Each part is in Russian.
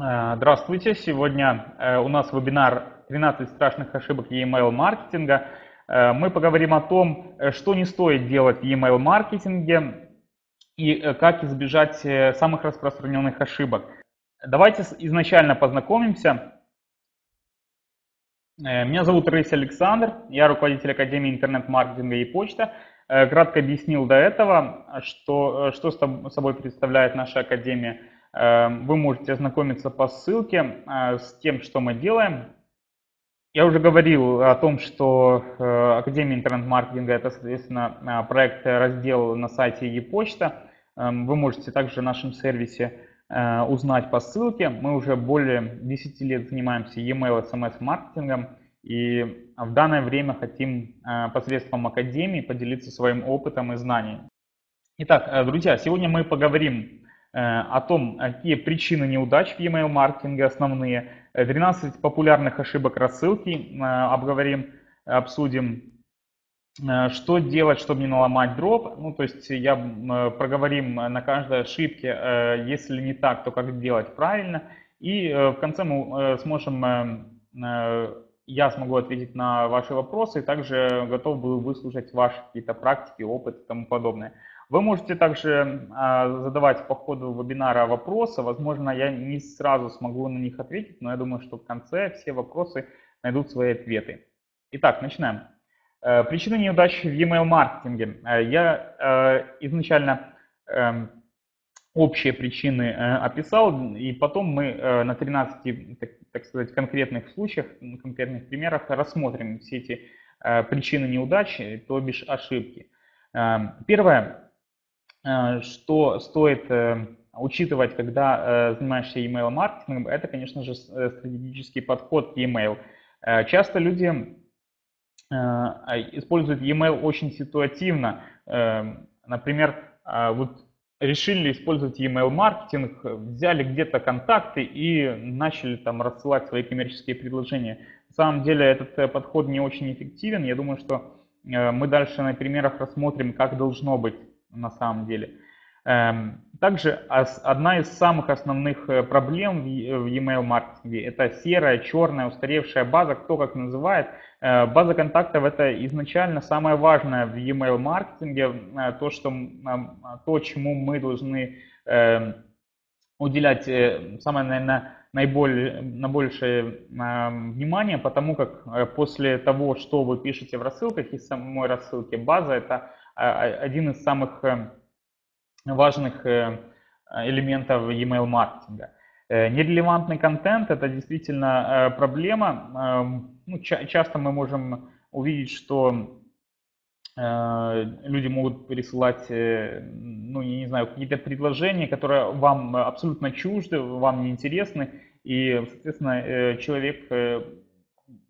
Э, здравствуйте! Сегодня э, у нас вебинар «13 страшных ошибок e-mail маркетинга». Э, мы поговорим о том, что не стоит делать в e-mail маркетинге и как избежать самых распространенных ошибок. Давайте изначально познакомимся. Меня зовут Рысь Александр, я руководитель Академии интернет-маркетинга и почта. Кратко объяснил до этого, что, что собой представляет наша Академия – вы можете ознакомиться по ссылке э, с тем, что мы делаем. Я уже говорил о том, что э, Академия интернет-маркетинга – это, соответственно, э, проект, раздел на сайте e-почта. Эм, вы можете также в нашем сервисе узнать по ссылке. Мы уже более 10 лет занимаемся e-mail, SMS-маркетингом. И в данное время хотим посредством Академии поделиться своим опытом и знаниями. Итак, друзья, сегодня мы поговорим о том, какие причины неудач в e-mail маркетинге основные, 12 популярных ошибок рассылки э, обговорим, обсудим, э, что делать, чтобы не наломать дроп. Ну, то есть я проговорим на каждой ошибке, если не так, то как делать правильно. И в конце мы сможем, я смогу ответить на ваши вопросы, также готов буду выслушать ваши какие-то практики, опыт и тому подобное. Вы можете также а, задавать по ходу вебинара вопросы. Возможно, я не сразу смогу на них ответить, но я думаю, что в конце все вопросы найдут свои ответы. Итак, начинаем. Э, причины неудачи в e-mail маркетинге. Э, я э, изначально эм, общие причины описал, и потом мы на 13, так, сказать, конкретных случаях, конкретных примерах рассмотрим все эти причины неудачи, то бишь ошибки. Эм, первое, что стоит э, учитывать, когда э, занимаешься email маркетингом, это, конечно же, стратегический подход к email. Часто люди используют e-mail очень ситуативно. Например, вот решили использовать email маркетинг, взяли где-то контакты и начали там рассылать свои коммерческие предложения. На самом деле этот подход не очень эффективен. Я думаю, что мы дальше на примерах рассмотрим, как должно быть на самом деле. Эм, также одна из самых основных э, проблем в e-mail маркетинге это серая, черная, устаревшая база, кто как называет. Э, база контактов это изначально самое важное в e-mail маркетинге, э, то, что, то, чему мы должны эм, уделять самое, наверное, наиболее, наибольшее внимание, потому как после того, что вы пишете в рассылках, из самой рассылки, база это один из самых э, важных э, элементов e-mail маркетинга. Э, нерелевантный контент – это действительно проблема. Ну, часто мы можем увидеть, что люди могут пересылать, ну, я не знаю, какие-то предложения, которые вам абсолютно чужды, вам неинтересны, и, соответственно, человек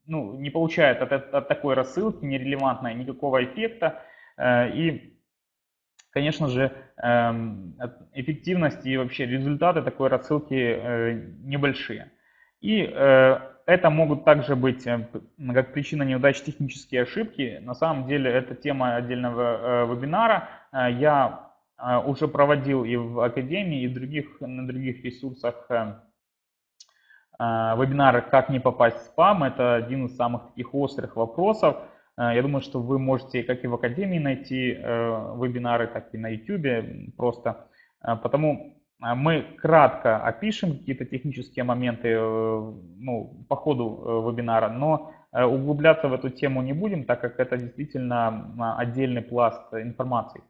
ну, не получает от, от такой рассылки нерелевантной никакого эффекта, и, конечно же, эм, эффективность и вообще результаты такой рассылки э, небольшие. И э, это могут также быть как причина неудач технические ошибки. На самом деле это тема отдельного вебинара. Я уже проводил и в Академии, и в других, на других ресурсах вебинары «Как не попасть в спам». Это один из самых таких острых вопросов. Э, я думаю, что вы можете как и в Академии найти э, вебинары, так и на YouTube просто. Э, потому мы кратко опишем какие-то технические моменты ну, по ходу вебинара, но углубляться в эту тему не будем, так как это действительно отдельный пласт информации.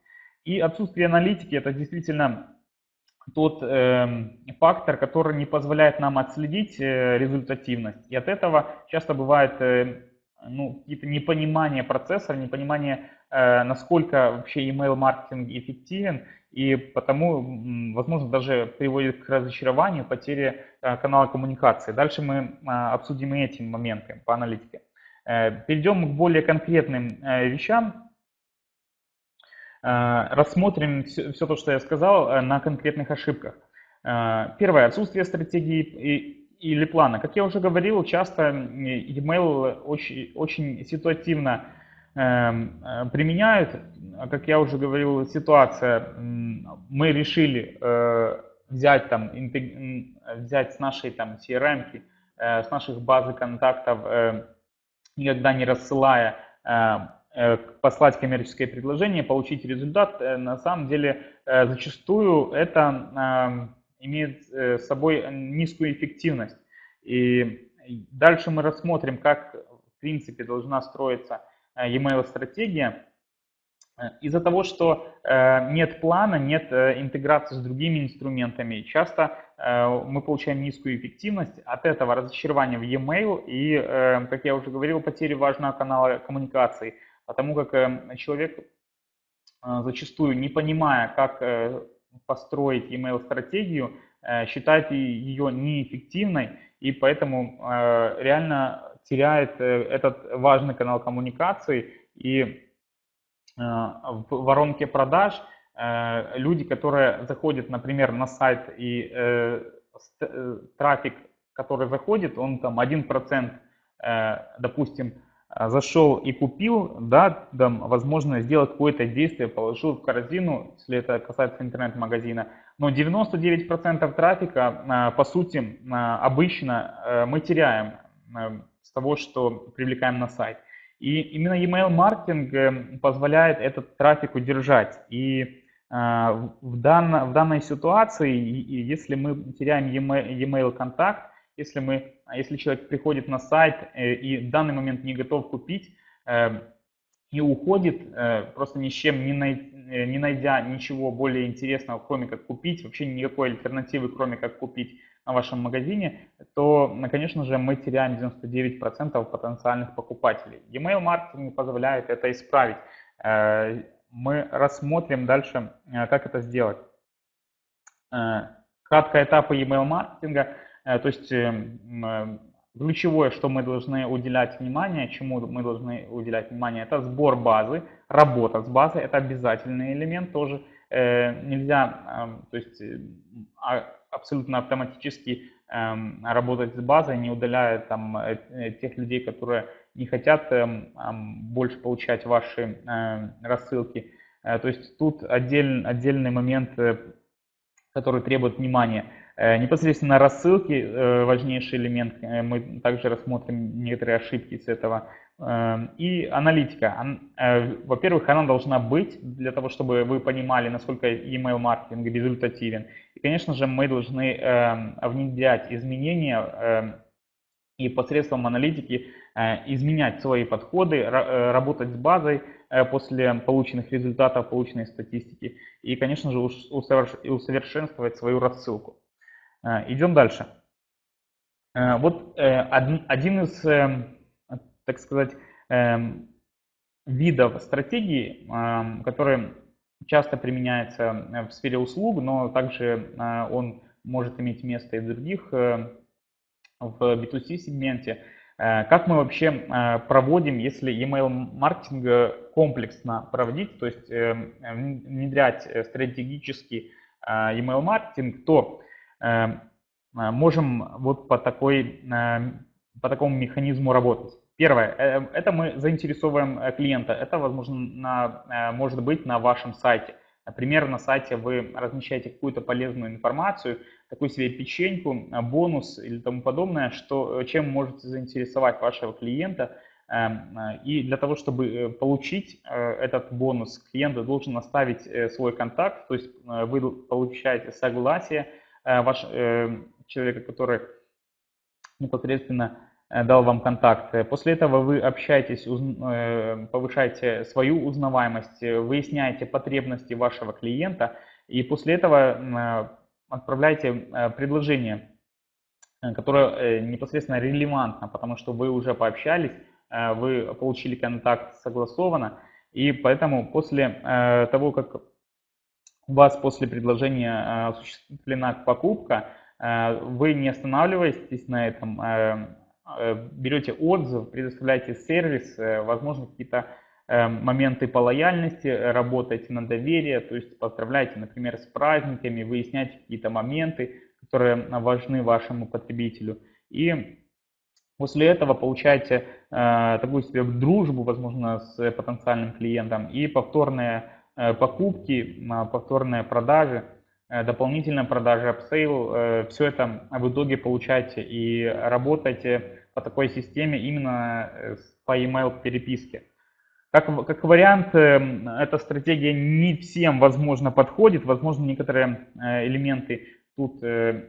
И отсутствие аналитики – это действительно тот э, фактор, который не позволяет нам отследить результативность. И от этого часто бывает ну, какие-то непонимания процесса, непонимание, э, насколько вообще email маркетинг эффективен, и потому, возможно, даже приводит к разочарованию, потере э, канала коммуникации. Дальше мы э, обсудим и эти моменты по аналитике. Э, перейдем к более конкретным э, вещам. Э, рассмотрим все, все то, что я сказал, э, на конкретных ошибках. Э, первое. Отсутствие стратегии или плана. Как я уже говорил, часто email очень, очень ситуативно эм, э, применяют. Как я уже говорил, ситуация, мы решили э, взять там, взять с нашей там CRM, с наших базы контактов, никогда не рассылая, послать коммерческое предложение, получить результат, на самом деле зачастую это имеет с собой низкую эффективность. И дальше мы рассмотрим, как в принципе должна строиться e-mail стратегия. Из-за того, что нет плана, нет интеграции с другими инструментами, часто мы получаем низкую эффективность, от этого разочарование в e-mail и, как я уже говорил, потери важного канала коммуникации, потому как человек зачастую, не понимая, как построить email стратегию, считает ее неэффективной и поэтому э, реально теряет э, этот важный канал коммуникации. И э, в воронке продаж люди, которые заходят, например, на сайт и трафик, который заходит, он там 1%, допустим, зашел и купил, да, там, возможно, сделать какое-то действие, положил в корзину, если это касается интернет-магазина, но 99% трафика, а, по сути, а, обычно э, мы теряем э, с того, что привлекаем на сайт. И именно email маркетинг э, позволяет этот трафик удержать. И а, в, данной, ситуации, если мы теряем email контакт, если, мы, если человек приходит на сайт и в данный момент не готов купить, и уходит, просто ни с чем не, най, не найдя ничего более интересного, кроме как купить, вообще никакой альтернативы, кроме как купить на вашем магазине, то, конечно же, мы теряем 99% потенциальных покупателей. E-mail маркетинг позволяет это исправить. Мы рассмотрим дальше, как это сделать. Кратко этапы e-mail маркетинга, то есть Ключевое, что мы должны уделять внимание, чему мы должны уделять внимание, это сбор базы, работа с базой, это обязательный элемент тоже. Э, нельзя, э, то есть э, а, абсолютно автоматически э, работать с базой, не удаляя там э, э, тех людей, которые не хотят э, э, больше получать ваши э, рассылки. Э, то есть тут отдель, отдельный момент, э, который требует внимания. Э, непосредственно рассылки, э, важнейший элемент, э, мы также рассмотрим некоторые ошибки с этого. И аналитика. Во-первых, она должна быть для того, чтобы вы понимали, насколько email маркетинг результативен. И, конечно же, мы должны внедрять изменения и посредством аналитики изменять свои подходы, работать с базой после полученных результатов, полученной статистики и, конечно же, усовершенствовать свою рассылку. Э, идем дальше. Э, вот э, один из, так сказать, видов стратегии, который часто применяется в сфере услуг, но также он может иметь место и в других, в B2C сегменте. Как мы вообще проводим, если email маркетинг комплексно проводить, то есть внедрять стратегический email маркетинг, то можем вот по, такой, эм, по такому механизму работать. Первое, э, это мы заинтересовываем э, клиента. Это, возможно, на, может быть на вашем сайте. Например, на сайте вы размещаете какую-то полезную информацию, такую себе печеньку, бонус или тому подобное, что, чем можете заинтересовать вашего клиента. Эм, и для того, чтобы получить этот бонус, клиент должен оставить свой контакт, то есть вы получаете согласие Э, ваш, э, человека, который непосредственно э, дал вам контакт. После этого вы общаетесь, повышаете свою узнаваемость, выясняете потребности вашего клиента и после этого отправляете предложение, которое непосредственно релевантно, потому что вы уже пообщались, вы получили контакт согласованно, и поэтому после того, как у вас после предложения э, осуществлена покупка, э, вы не останавливаетесь на этом, э, берете отзыв, предоставляете сервис, возможно, какие-то моменты по лояльности, работаете на доверие, то есть поздравляете, например, с праздниками, выясняете какие-то моменты, которые важны вашему потребителю. И после этого получаете такую себе дружбу, возможно, с потенциальным клиентом и повторное Э, покупки, повторные продажи. дополнительная продажа, upsale, все это в итоге получаете и работаете по такой системе именно по email переписке. Как, как вариант, эта стратегия не всем, возможно, подходит, возможно, некоторые элементы тут э,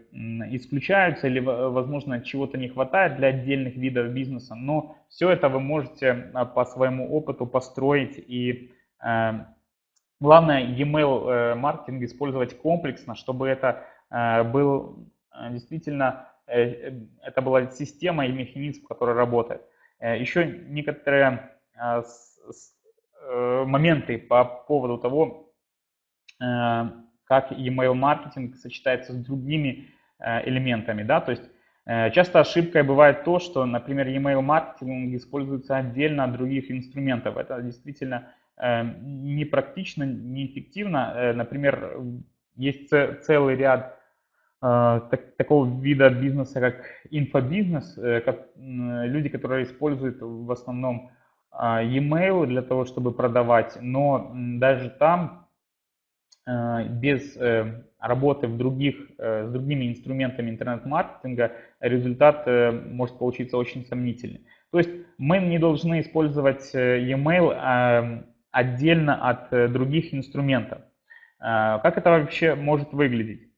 исключаются или, возможно, чего-то не хватает для отдельных видов бизнеса, но все это вы можете а, по своему опыту построить и э, главное e-mail э, маркетинг использовать комплексно, чтобы это был действительно, это была система и механизм, который работает. Еще некоторые моменты по поводу того, как email маркетинг сочетается с другими э, элементами, да, то есть э, часто ошибкой бывает то, что, например, email маркетинг используется отдельно от других инструментов. Это действительно э, непрактично, неэффективно. Например, есть целый ряд такого вида бизнеса, как инфобизнес, как люди, которые используют в основном e-mail для того, чтобы продавать, но даже там Э, без э, работы в других, э, с другими инструментами интернет-маркетинга результат может получиться очень сомнительный. То есть мы не должны использовать e-mail отдельно от других инструментов. Как это вообще может выглядеть?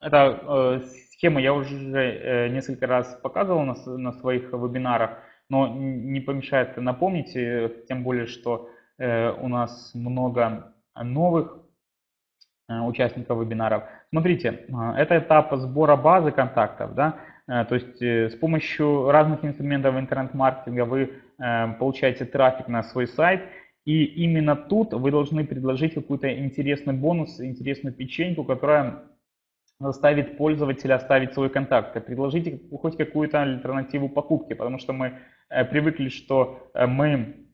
Эта схему я уже несколько раз показывал на, своих вебинарах, но не помешает напомнить, тем более, что Э, у нас много новых э, участников вебинаров. Смотрите, э, это этап сбора базы контактов, да, то есть с помощью разных инструментов интернет-маркетинга вы получаете трафик на свой сайт, и именно тут вы должны предложить какой-то интересный бонус, интересную печеньку, которая заставит пользователя оставить свой контакт. Предложите хоть какую-то альтернативу покупки, потому что мы привыкли, что мы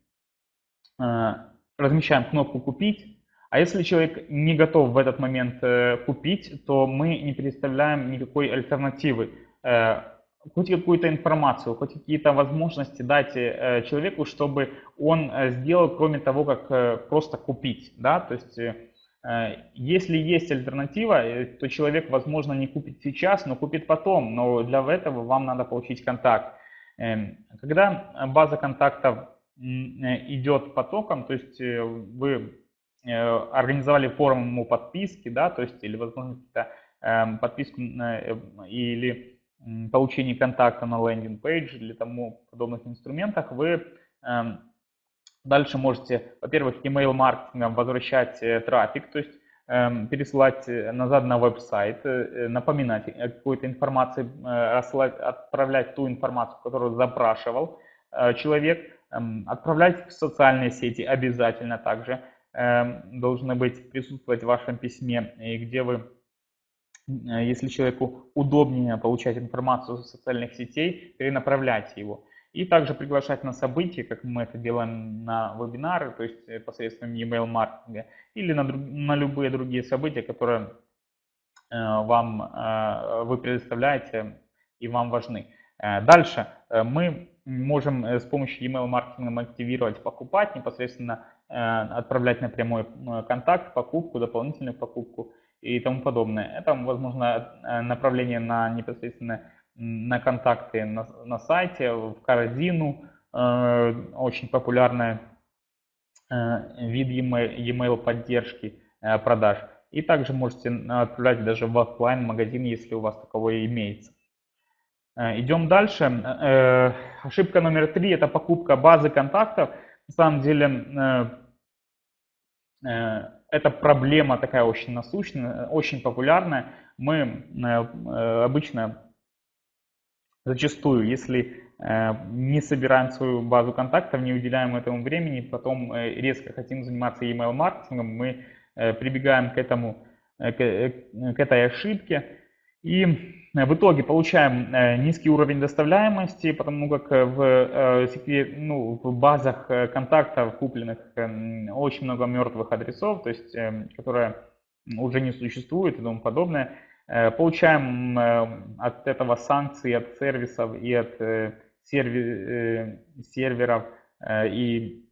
Э, размещаем кнопку «Купить», а если человек не готов в этот момент э, купить, то мы не предоставляем никакой альтернативы. Э, хоть какую-то информацию, хоть какие-то возможности дать человеку, чтобы он сделал, кроме того, как просто купить. Да? То есть, если есть альтернатива, то человек, возможно, не купит сейчас, но купит потом. Но для этого вам надо получить контакт. Эм, когда база контактов Э, идет потоком, то есть э, вы э, организовали форму подписки, да, то есть или, возможно, эм, подписку или получение контакта на лендинг-пейдж или тому подобных инструментах, вы эм, дальше можете, во-первых, email маркетингом возвращать трафик, то есть эм, пересылать назад на веб-сайт, напоминать какой-то информации, отправлять ту информацию, которую запрашивал человек, Эм, отправлять в социальные сети обязательно также должны быть присутствовать в вашем письме, и где вы, э, если человеку удобнее получать информацию из социальных сетей, перенаправляйте его. И также приглашать на события, как мы это делаем на вебинары, то есть э, посредством email маркетинга, или на, на любые другие события, которые э, вам вы предоставляете и вам важны. Дальше мы можем э, с помощью email маркетинга активировать покупать, непосредственно э, отправлять напрямую э, контакт, покупку, дополнительную покупку и тому подобное. Это, возможно, направление на непосредственно на контакты на, на сайте, в корзину, очень популярный вид e-mail поддержки продаж. И также можете отправлять даже в офлайн магазин, если у вас таковое имеется. Э, идем дальше. Э, ошибка номер три – это покупка базы контактов. На самом деле э, эта проблема такая очень насущная, очень популярная. Мы обычно зачастую, если не собираем свою базу контактов, не уделяем этому времени, потом резко хотим заниматься email маркетингом, мы прибегаем к этому, к этой ошибке и Э, в итоге получаем э, низкий уровень доставляемости, потому как э, в, ну, в базах контактов купленных очень много мертвых адресов, то есть которые уже не существуют и тому подобное. Получаем от этого санкции от сервисов и от серверов и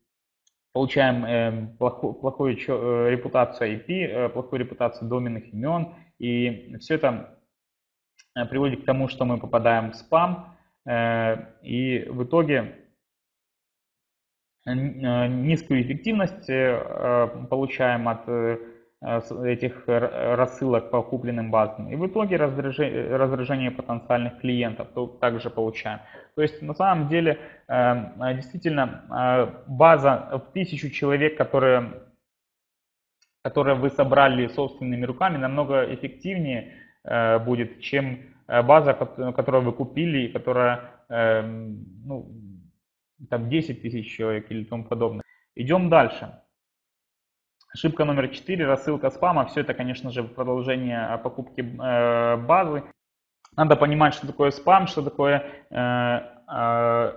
получаем плохую, плохую репутацию IP, плохую репутацию доменных имен, и все это приводит к тому, что мы попадаем в спам, э, и в итоге э, низкую эффективность э, получаем от э, этих рассылок по купленным базам. И в итоге раздражение, раздражение потенциальных клиентов также получаем. То есть на самом деле действительно база в тысячу человек, которые, которые вы собрали собственными руками, намного эффективнее будет, чем база, которую вы купили, которая ну, там 10 тысяч человек или тому подобное. Идем дальше. Ошибка номер 4, рассылка спама. Все это, конечно же, продолжение покупки э, базы. Надо понимать, что такое спам, что такое э, э,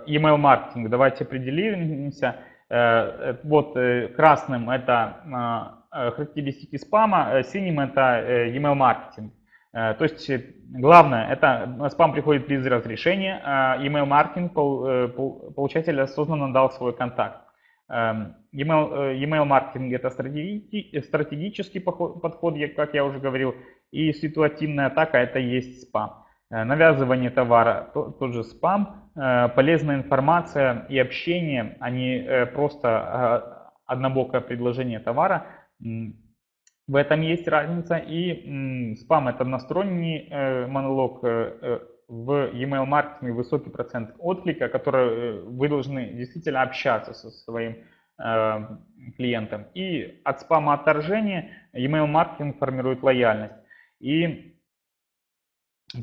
email маркетинг. Давайте определимся. Вот красным это характеристики спама, синим это email маркетинг. То есть главное, это спам приходит без разрешения, а email маркетинг получатель осознанно дал свой контакт. Эм, email, email маркетинг это стратегический подход, как я уже говорил, и ситуативная атака это есть спам. Э, навязывание товара, тот же спам, э, полезная информация и общение, а не э, просто однобокое предложение товара. В этом есть разница. И спам это односторонний монолог в email маркетинге высокий процент отклика, который э, вы должны действительно общаться со своим э, клиентом. И от спама отторжения email маркетинг формирует лояльность. И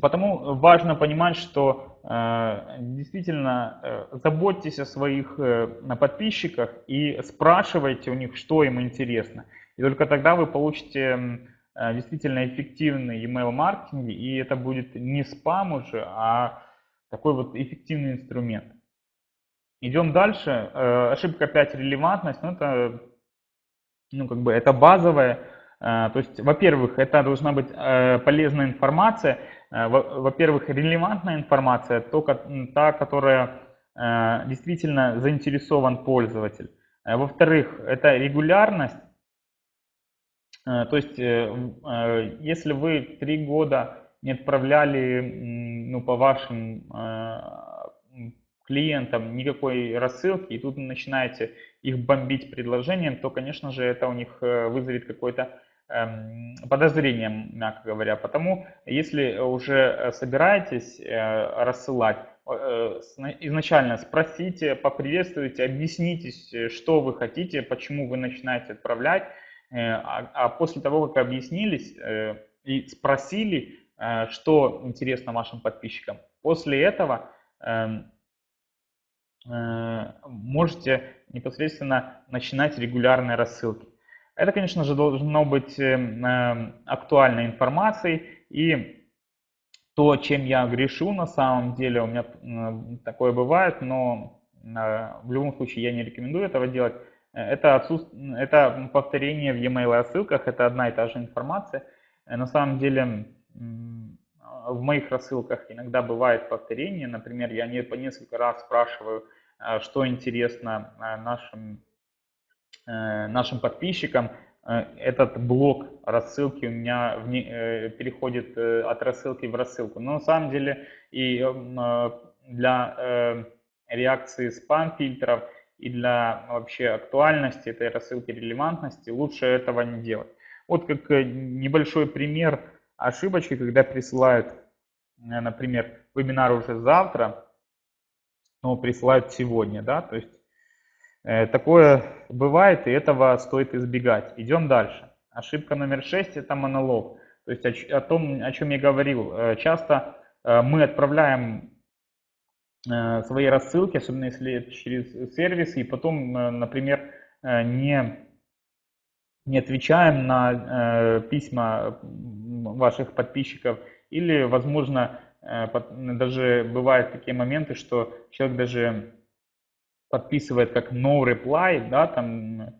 потому важно понимать, что э, действительно э, заботьтесь о своих э, подписчиках и спрашивайте у них, что им интересно. И только тогда вы получите Э, действительно эффективный email маркетинг, и это будет не спам уже, а такой вот эффективный инструмент. Идем дальше. Э, ошибка 5 релевантность. Ну, это, ну, как бы, это базовая. Э, то есть, во-первых, это должна быть полезная информация. Во-первых, релевантная информация, та, которая действительно заинтересован пользователь. Во-вторых, это регулярность. Э, то есть, э, э, если вы три года не отправляли ну, по вашим клиентам никакой рассылки, и тут начинаете их бомбить предложением, то, конечно же, это у них вызовет какое-то эм, подозрение, мягко говоря. Потому, если уже собираетесь рассылать, изначально спросите, поприветствуйте, объясните, что вы хотите, почему вы начинаете отправлять, а, а после того, как объяснились э, и спросили, э, что интересно вашим подписчикам, после этого эм, можете непосредственно начинать регулярные рассылки. Это, конечно же, должно быть актуальной информацией и то, чем я грешу на самом деле, у меня такое бывает, но в любом случае я не рекомендую этого делать. Это, отсутств... это повторение в e-mail рассылках, это одна и та же информация. Э, на самом деле в моих рассылках иногда бывает повторение. Например, я не по несколько раз спрашиваю, э, что интересно э, нашим, нашим подписчикам. Этот блок рассылки у меня переходит от рассылки в рассылку. Но на самом деле и для реакции спам-фильтров – и для вообще актуальности этой рассылки, релевантности, лучше этого не делать. Вот как э, небольшой пример ошибочки, когда присылают, э, например, вебинар уже завтра, но присылают сегодня, да, то есть э, такое бывает, и этого стоит избегать. Идем дальше. Ошибка номер 6 это монолог. То есть о, о том, о чем я говорил. Э, часто э, мы отправляем свои рассылки, особенно если это через сервисы, и потом, э, например, э, не, не отвечаем на письма ваших подписчиков, или, возможно, даже бывают такие моменты, что человек даже подписывает как no reply, да, там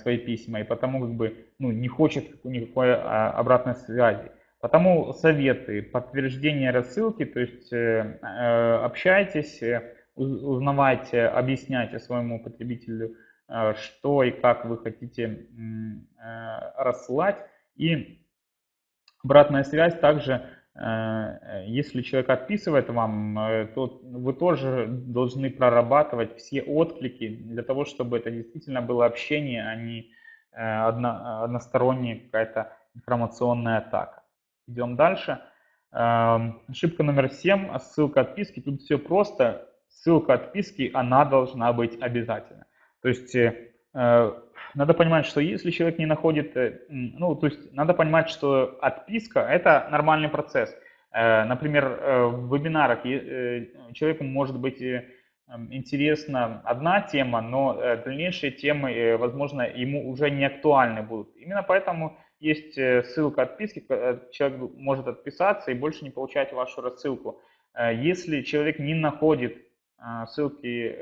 свои письма, и потому как бы ну, не хочет никакой а, обратной связи. Потому советы, подтверждение рассылки, то есть э, э, общайтесь, э, узнавайте, объясняйте своему потребителю что и как вы хотите рассылать. И обратная связь также если человек отписывает вам, то вы тоже должны прорабатывать все отклики для того, чтобы это действительно было общение, а не одно, односторонняя какая-то информационная атака. Идем дальше. Эм, ошибка номер 7, ссылка отписки. Тут все просто. Ссылка отписки, она должна быть обязательно. То есть надо понимать, что если человек не находит, э, ну, то есть надо понимать, что отписка – это нормальный процесс. Э, например, э, в вебинарах человеку может быть интересна одна тема, но дальнейшие темы, возможно, ему уже не актуальны будут. Именно поэтому есть ссылка отписки, человек может отписаться и больше не получать вашу рассылку. Если человек не находит ссылки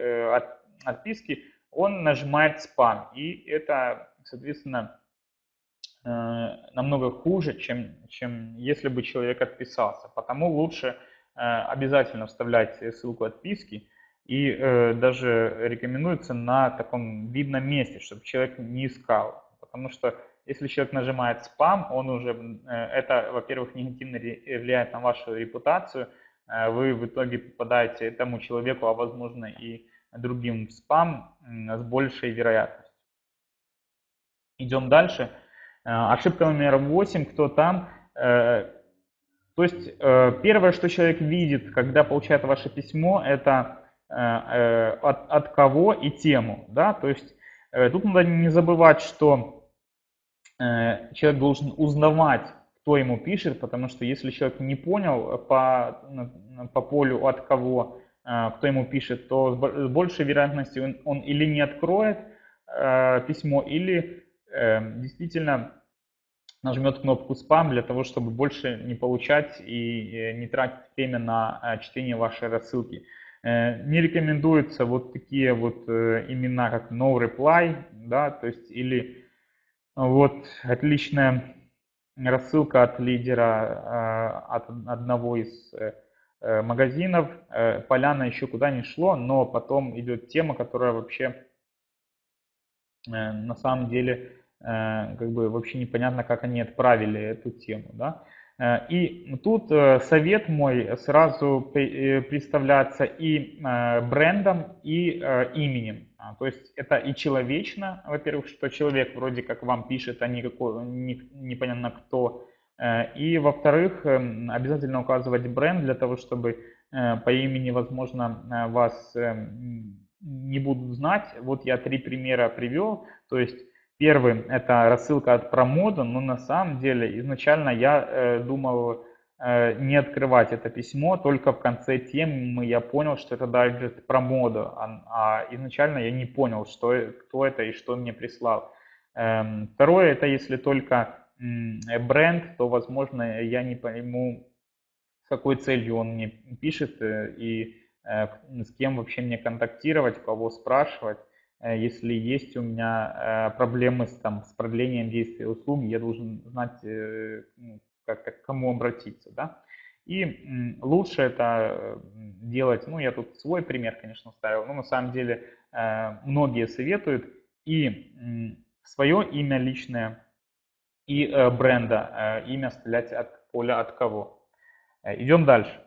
отписки, он нажимает спам. И это, соответственно, э, намного хуже, чем, чем если бы человек отписался. Потому лучше э, обязательно вставлять ссылку отписки. И э, даже рекомендуется на таком видном месте, чтобы человек не искал. Потому что если человек нажимает спам, он уже, это, во-первых, негативно влияет на вашу репутацию. Вы в итоге попадаете этому человеку, а возможно и другим в спам с большей вероятностью. Идем дальше. Э, ошибка номер 8. Кто там? Э, то есть э, первое, что человек видит, когда получает ваше письмо, это от, от кого и тему. Да? То есть тут надо не забывать, что человек должен узнавать, кто ему пишет, потому что если человек не понял по, по полю от кого а, кто ему пишет, то с большей вероятностью он, он или не откроет э, письмо, или э, действительно нажмет кнопку спам для того, чтобы больше не получать и э, не тратить время на э, чтение вашей рассылки. Э, не рекомендуются вот такие вот э, имена, как no reply, да, то есть или вот отличная рассылка от лидера, э, от одного из Э, магазинов, э, поляна еще куда не шло, но потом идет тема, которая вообще э, на самом деле как бы вообще непонятно, как они отправили эту тему. Да? И тут совет мой сразу представляться и брендом, и именем. А, то есть это и человечно, во-первых, что человек вроде как вам пишет, а не какой, не, непонятно кто Э, и, во-вторых, эм, обязательно указывать бренд для того, чтобы э, по имени, возможно, э, вас эм, не будут знать. Вот я три примера привел. То есть первый – это рассылка от промода, но на самом деле изначально я думал не открывать это письмо, только в конце темы я понял, что это дайджест промода, а, а изначально я не понял, что, кто это и что мне прислал. Эм, второе – это если только Э, бренд, то, возможно, я не пойму, с какой целью он мне пишет э, и э, с кем вообще мне контактировать, кого спрашивать. Если есть у меня проблемы с, там, с продлением действия услуги, я должен знать, ну, как, к кому обратиться. Да? И лучше это делать, ну я тут свой пример, конечно, ставил, но на самом деле многие советуют и свое имя личное и э, бренда, э, имя стрелять от поля от кого. Э, идем дальше.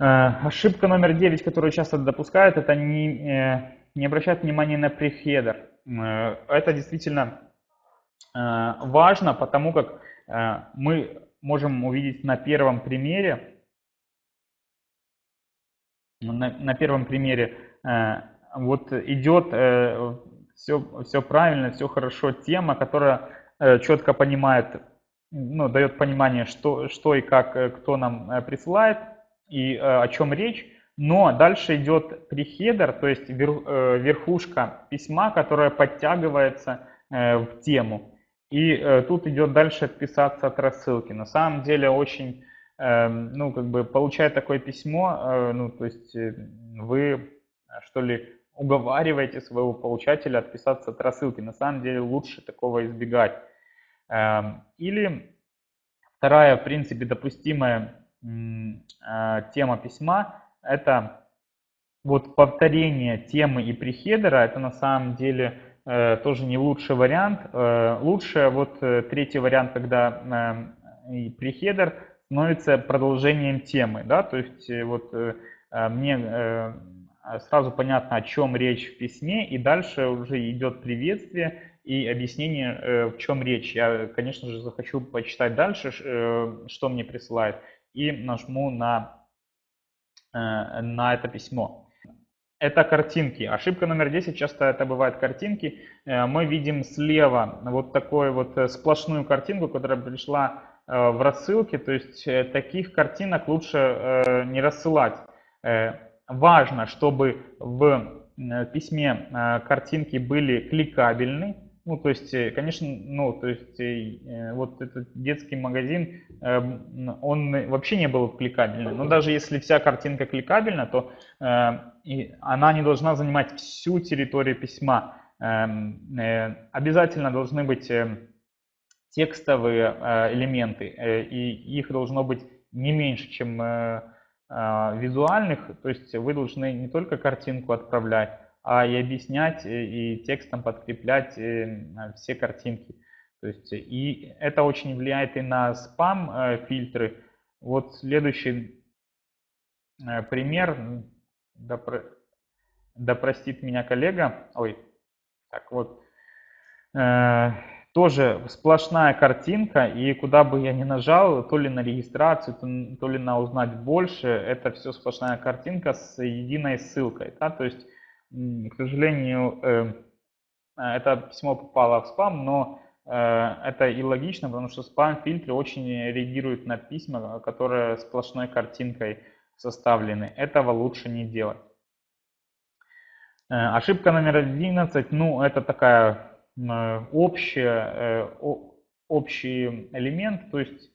Ошибка номер 9, которую часто допускают, это не, не обращать внимания на прехедер. Это действительно важно, потому как мы можем увидеть на первом примере, на, на первом примере вот идет все, все правильно, все хорошо, тема, которая Э, четко понимает, ну, дает понимание, что, что и как, э, кто нам э, присылает и о чем речь. Но дальше идет прихедер, то есть верхушка письма, которая подтягивается в тему. И тут идет дальше отписаться от рассылки. На самом деле очень, ну, как бы, получая такое письмо, ну, то есть вы, что ли, уговариваете своего получателя отписаться от рассылки. На самом деле лучше такого избегать. Эм, или вторая, в принципе, допустимая а, тема письма – это вот повторение темы и прихедера это на самом деле э, тоже не лучший вариант. Э, лучше вот э, третий вариант, когда э, прихедер становится продолжением темы, да, то есть э, вот э, мне э, сразу понятно, о чем речь в письме, и дальше уже идет приветствие и объяснение, э, в чем речь. Я, конечно же, захочу почитать дальше, э, что мне присылает, и нажму на, э, на это письмо. Это картинки. Ошибка номер 10, часто это бывают картинки. Э, мы видим слева вот такую вот э, сплошную картинку, которая пришла э, в рассылке. То есть таких картинок лучше не рассылать. Важно, чтобы в письме картинки были кликабельны. Ну, то есть, конечно, ну, то есть, вот этот детский магазин, он вообще не был кликабельный. Но даже если вся картинка кликабельна, то и она не должна занимать всю территорию письма. Эм, э, обязательно должны быть э, текстовые э, элементы, и их должно быть не меньше, чем визуальных. То есть вы должны не только картинку отправлять, а и объяснять, и текстом подкреплять все картинки. То есть, и это очень влияет и на спам-фильтры. Вот следующий пример да, да меня коллега, ой, так вот, э, тоже сплошная картинка, и куда бы я ни нажал, то ли на регистрацию, то ли на узнать больше, это все сплошная картинка с единой ссылкой. Да? То есть, к сожалению, э, это письмо попало в спам, но э, это и логично, потому что спам-фильтры очень реагируют на письма, которые сплошной картинкой составлены. Этого лучше не делать. Э, ошибка номер 11, ну это такая общая, общий элемент, то есть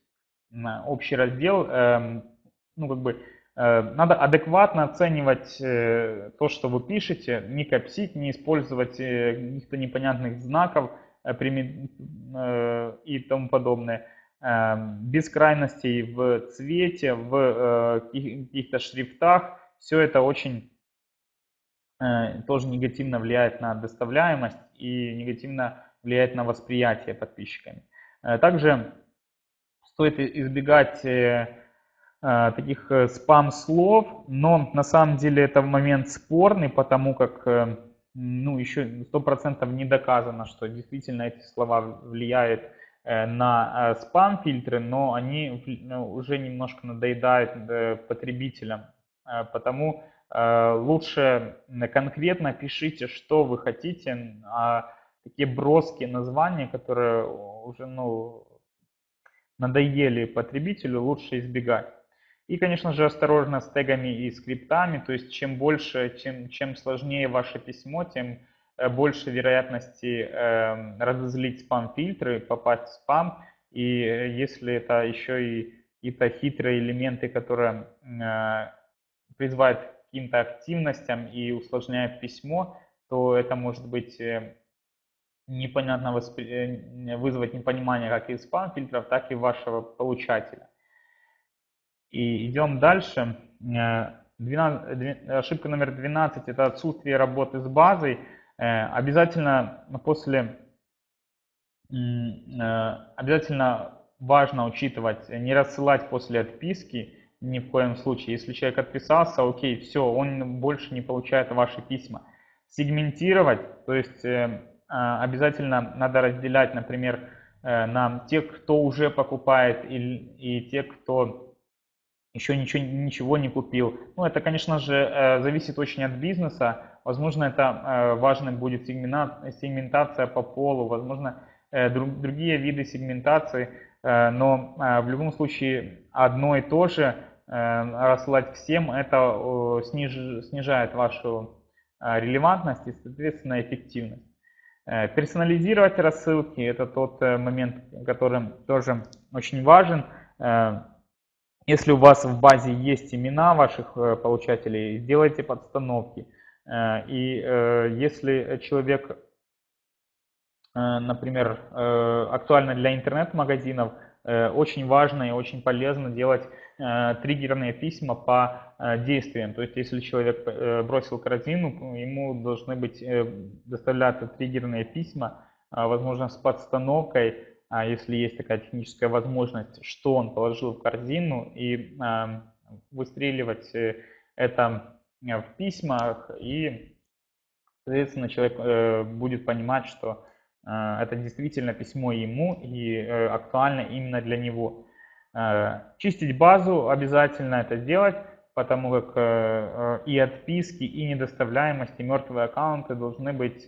общий раздел, эм, ну как бы надо адекватно оценивать то, что вы пишете, не копсить, не использовать каких-то непонятных знаков и тому подобное. Без крайностей в цвете, в э, каких-то шрифтах. Все это очень э, тоже негативно влияет на доставляемость и негативно влияет на восприятие подписчиками. Э, также стоит избегать таких спам-слов, но на самом деле это момент спорный, потому как ну, еще 100% не доказано, что действительно эти слова влияют Э, на э, спам-фильтры, но они ну, уже немножко надоедают э, потребителям. Потому лучше конкретно пишите, что вы хотите, а такие броские названия, которые уже ну, надоели потребителю, лучше избегать. И, конечно же, осторожно с тегами и скриптами, то есть чем больше, чем, чем сложнее ваше письмо, тем Э, больше вероятности э, разозлить спам-фильтры, попасть в спам. И э, если это еще и какие-то хитрые элементы, которые э, призывают к каким-то активностям и усложняют письмо, то это может быть э, непонятно воспри... Вызвать непонимание как и спам-фильтров, так и вашего получателя. И идем дальше. 12, ошибка номер 12 – это отсутствие работы с базой. Э, обязательно после, э, обязательно важно учитывать, не рассылать после отписки ни в коем случае. Если человек отписался, окей, все, он больше не получает ваши письма. Сегментировать, то есть э, обязательно надо разделять, например, на тех, кто уже покупает и, и тех, кто еще ничего, ничего не купил. Ну, это, конечно же, зависит очень от бизнеса. Возможно, это э, важно будет сегментация по полу, возможно, э, другие виды сегментации, э, но в любом случае одно и то же рассылать всем, это снижает вашу релевантность и, соответственно, эффективность. Персонализировать рассылки – это тот момент, который тоже очень важен. Если у вас в базе есть имена ваших получателей, сделайте подстановки – Э, и э, если человек, э, например, актуально для интернет-магазинов, очень важно и очень полезно делать триггерные письма по действиям. То есть, если человек бросил корзину, ему должны быть доставляться триггерные письма, возможно, с подстановкой, а если есть такая техническая возможность, что он положил в корзину и выстреливать это в письмах и Соответственно, человек э, будет понимать, что э, это действительно письмо ему и э, актуально именно для него. Чистить базу обязательно это делать, потому как и отписки, и недоставляемость, и мертвые аккаунты должны быть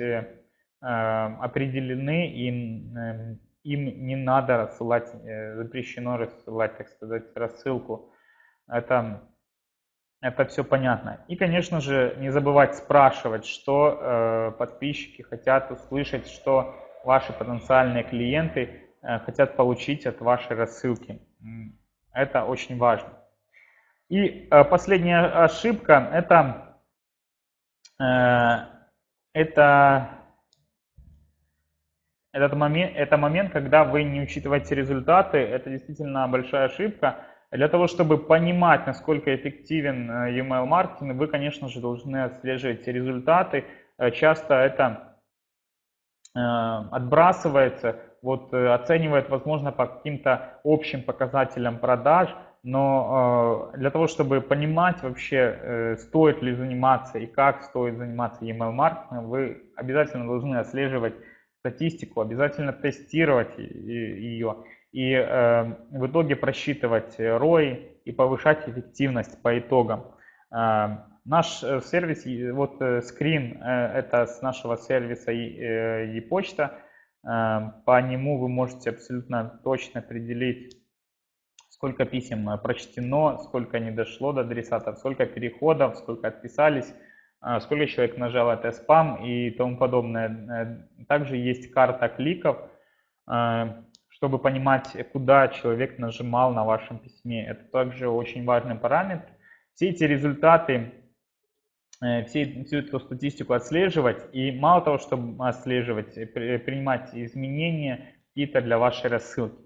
определены, и им не надо рассылать, запрещено рассылать, так сказать, рассылку. Это это все понятно. И, конечно же, не забывать спрашивать, что э, подписчики хотят услышать, что ваши потенциальные клиенты э, хотят получить от вашей рассылки. Это очень важно. И э, последняя ошибка это, э, это этот момент, это момент, когда вы не учитываете результаты. Это действительно большая ошибка. Для того, чтобы понимать, насколько эффективен э, email маркетинг, вы, конечно же, должны отслеживать результаты. Э, часто это э, отбрасывается, вот оценивает, возможно, по каким-то общим показателям продаж, но для того, чтобы понимать вообще, стоит ли заниматься и как стоит заниматься email маркетингом, вы обязательно должны отслеживать статистику, обязательно тестировать ее и э, в итоге просчитывать ROI и повышать эффективность по итогам. Э, наш э, сервис, вот э, скрин, э, это с нашего сервиса e-почта. Э, по нему вы можете абсолютно точно определить, сколько писем прочтено, сколько не дошло до адресата, сколько переходов, сколько отписались, сколько человек нажал это спам и тому подобное. Также есть карта кликов, чтобы понимать, куда человек нажимал на вашем письме. Это также очень важный параметр. Все эти результаты, э, всю эту статистику отслеживать и мало того, чтобы отслеживать, принимать изменения какие-то для вашей рассылки.